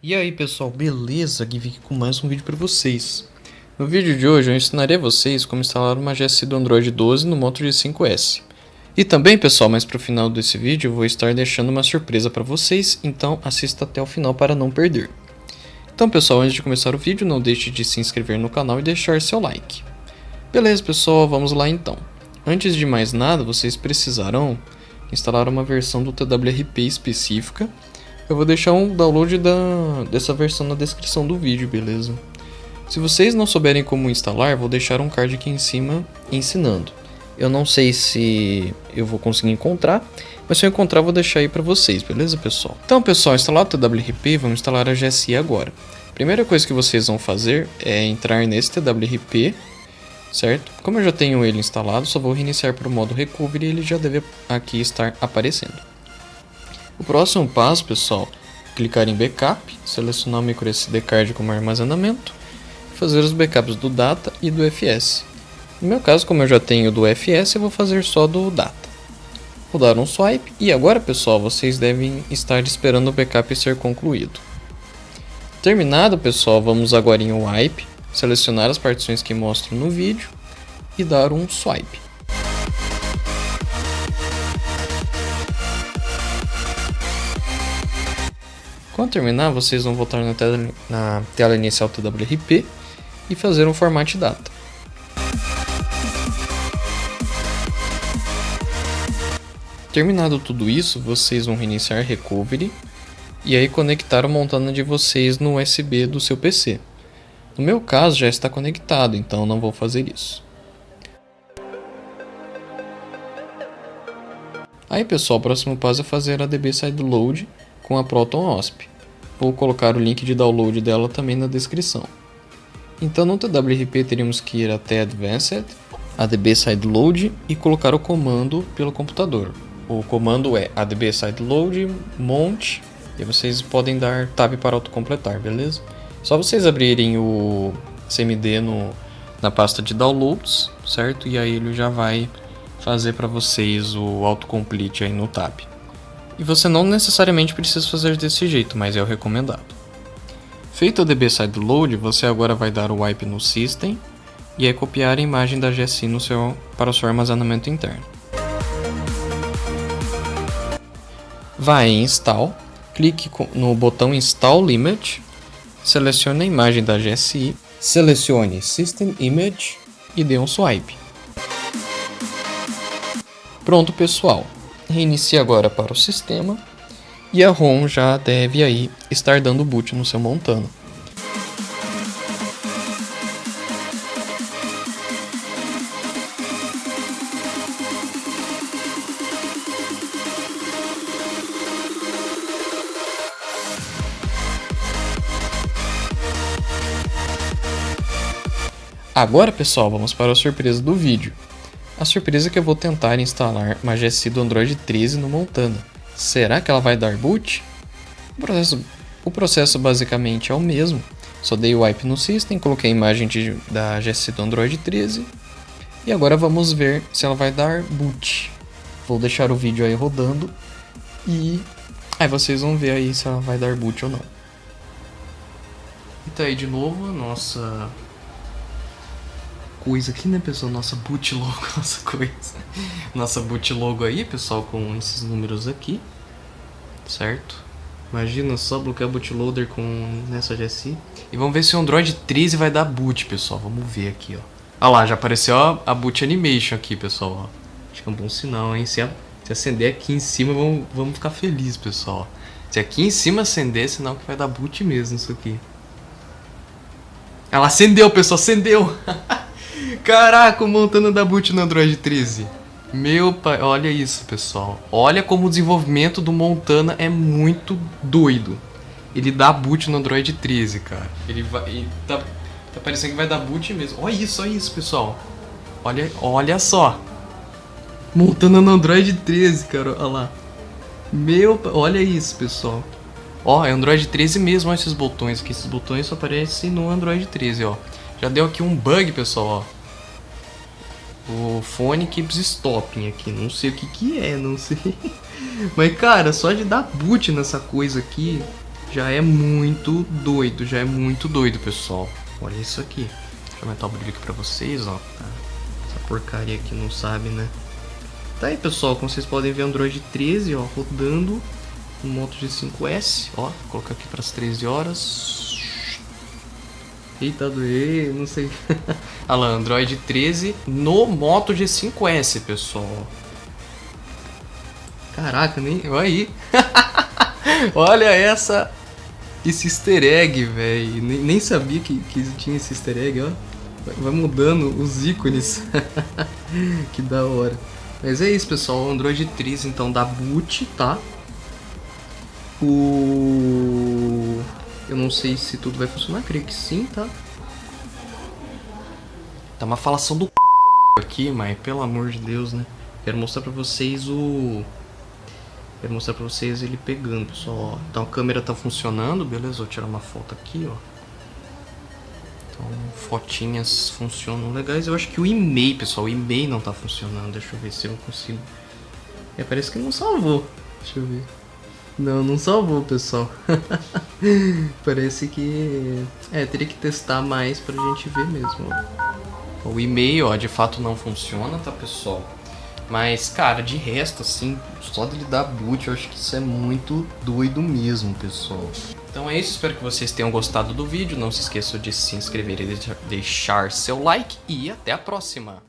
E aí pessoal, beleza? Aqui aqui com mais um vídeo para vocês. No vídeo de hoje eu ensinarei a vocês como instalar uma GSI do Android 12 no Moto G5S. E também pessoal, mais para o final desse vídeo eu vou estar deixando uma surpresa para vocês, então assista até o final para não perder. Então pessoal, antes de começar o vídeo não deixe de se inscrever no canal e deixar seu like. Beleza pessoal, vamos lá então. Antes de mais nada, vocês precisarão instalar uma versão do TWRP específica eu vou deixar um download da, dessa versão na descrição do vídeo, beleza? Se vocês não souberem como instalar, vou deixar um card aqui em cima ensinando. Eu não sei se eu vou conseguir encontrar, mas se eu encontrar vou deixar aí para vocês, beleza pessoal? Então pessoal, instalado o TWRP, vamos instalar a GSI agora. Primeira coisa que vocês vão fazer é entrar nesse TWRP, certo? Como eu já tenho ele instalado, só vou reiniciar para o modo Recovery e ele já deve aqui estar aparecendo. O próximo passo, pessoal, clicar em Backup, selecionar o microSD card como armazenamento, fazer os backups do Data e do FS. No meu caso, como eu já tenho do FS, eu vou fazer só do Data. Vou dar um swipe e agora, pessoal, vocês devem estar esperando o backup ser concluído. Terminado, pessoal, vamos agora em Wipe, selecionar as partições que mostro no vídeo e dar um swipe. Quando terminar, vocês vão voltar na tela, na tela inicial TWRP e fazer um format data. Terminado tudo isso, vocês vão reiniciar Recovery e aí conectar o Montana de vocês no USB do seu PC. No meu caso já está conectado, então não vou fazer isso. Aí pessoal, o próximo passo é fazer a DB Sideload com a Proton OSP. Vou colocar o link de download dela também na descrição. Então no TWRP teríamos que ir até Advanced, adb sideload e colocar o comando pelo computador. O comando é adb sideload mount e vocês podem dar tab para autocompletar, beleza? Só vocês abrirem o CMD no, na pasta de downloads, certo? E aí ele já vai fazer para vocês o autocomplete aí no tab. E você não necessariamente precisa fazer desse jeito, mas é o recomendado. Feito o DB Side Load, você agora vai dar o wipe no System e é copiar a imagem da GSI no seu, para o seu armazenamento interno. Vai em Install, clique no botão Install Image, selecione a imagem da GSI, selecione System Image e dê um swipe. Pronto pessoal, Reinicie agora para o sistema e a ROM já deve aí estar dando boot no seu Montana. Agora pessoal, vamos para a surpresa do vídeo. A surpresa é que eu vou tentar instalar GSI do Android 13 no Montana. Será que ela vai dar boot? O processo, o processo basicamente é o mesmo. Só dei o wipe no system, coloquei a imagem de, da GSI do Android 13 e agora vamos ver se ela vai dar boot. Vou deixar o vídeo aí rodando e aí vocês vão ver aí se ela vai dar boot ou não. E tá aí de novo a nossa coisa aqui, né, pessoal? Nossa boot logo, nossa coisa. Nossa boot logo aí, pessoal, com esses números aqui. Certo? Imagina só bloquear bootloader com nessa GSI. E vamos ver se o Android 13 vai dar boot, pessoal. Vamos ver aqui, ó. Ah lá, já apareceu a, a boot animation aqui, pessoal. Ó. Acho que é um bom sinal, hein? Se, a, se acender aqui em cima, vamos, vamos ficar felizes, pessoal. Se aqui em cima acender, é sinal que vai dar boot mesmo isso aqui. Ela acendeu, pessoal, acendeu! Caraca, o Montana da boot no Android 13. Meu pai, olha isso, pessoal. Olha como o desenvolvimento do Montana é muito doido. Ele dá boot no Android 13, cara. Ele vai. Ele tá, tá parecendo que vai dar boot mesmo. Olha isso, olha isso, pessoal. Olha, olha só. Montana no Android 13, cara. Olha lá. Meu, olha isso, pessoal. Ó, é Android 13 mesmo, olha esses botões aqui. Esses botões só aparecem no Android 13, ó. Já deu aqui um bug, pessoal, ó. O fone keeps stopping aqui. Não sei o que que é, não sei. Mas, cara, só de dar boot nessa coisa aqui... já é muito doido, já é muito doido, pessoal. Olha isso aqui. Deixa eu aumentar o brilho aqui pra vocês, ó. Essa porcaria aqui não sabe, né? Tá aí, pessoal, como vocês podem ver, Android 13, ó, rodando no Moto G5S, ó, vou colocar aqui para as 13 horas. Eita, doer, não sei. Olha lá, Android 13 no Moto G5S, pessoal. Caraca, nem. Olha aí. Olha essa. Esse easter egg, velho. Nem, nem, sabia que, que tinha esse easter egg, ó. Vai mudando os ícones. que da hora. Mas é isso, pessoal. Android 13, então, da boot, tá? O... Eu não sei se tudo vai funcionar, creio que sim, tá? Tá uma falação do aqui, mas pelo amor de Deus, né? Quero mostrar pra vocês o... Quero mostrar pra vocês ele pegando, pessoal. Então a câmera tá funcionando, beleza? Vou tirar uma foto aqui, ó. Então, fotinhas funcionam legais. Eu acho que o e-mail, pessoal, o e-mail não tá funcionando. Deixa eu ver se eu consigo. É, parece que não salvou. Deixa eu ver. Não, não salvou, pessoal. Parece que... É, teria que testar mais pra gente ver mesmo. O e-mail, ó, de fato não funciona, tá, pessoal? Mas, cara, de resto, assim, só dele dar boot, eu acho que isso é muito doido mesmo, pessoal. Então é isso, espero que vocês tenham gostado do vídeo. Não se esqueçam de se inscrever e deixar seu like. E até a próxima!